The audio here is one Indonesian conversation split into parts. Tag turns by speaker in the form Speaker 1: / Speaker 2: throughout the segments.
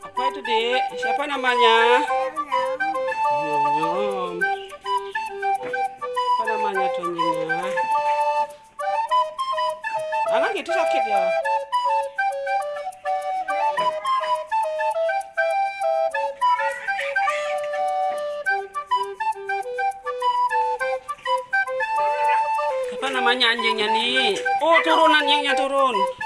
Speaker 1: Apa itu, Dik? Siapa namanya? Nyom nyom. Apa namanya tuh anjingnya? Anak itu sakit ya? Apa namanya anjingnya nih? Oh, turun anjingnya turun.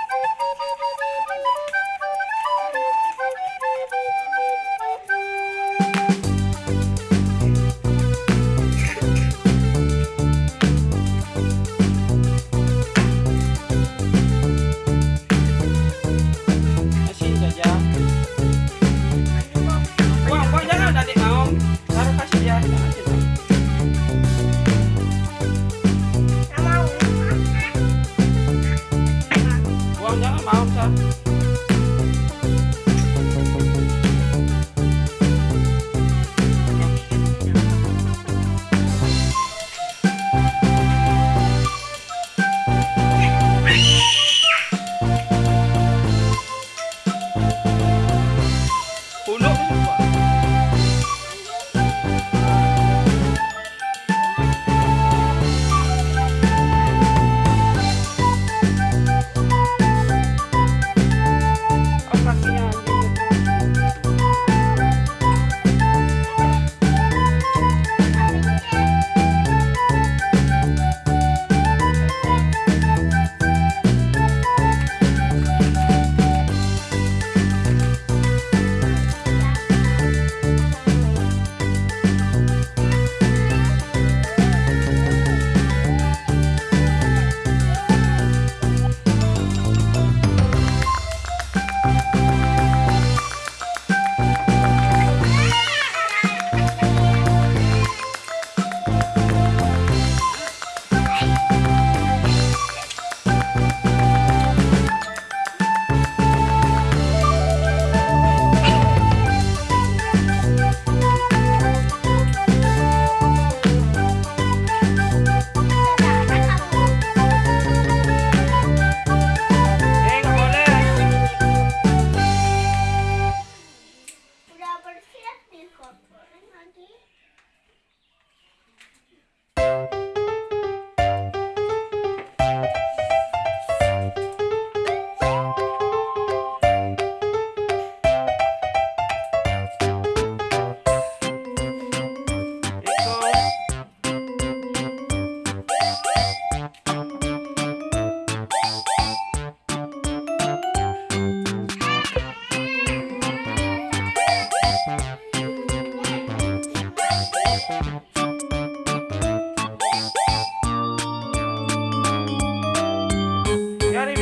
Speaker 1: gimana nih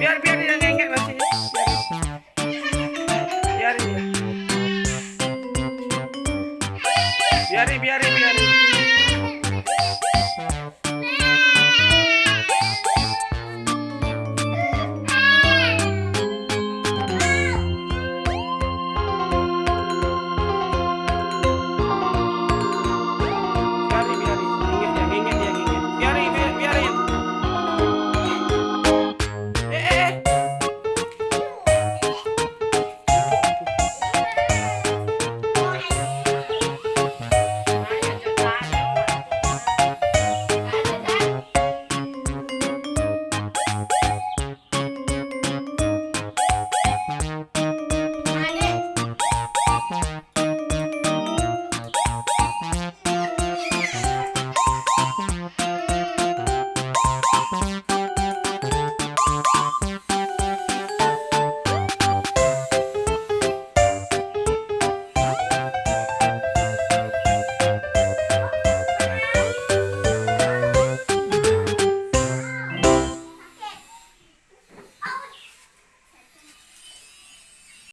Speaker 1: biar biarin biarin biarin.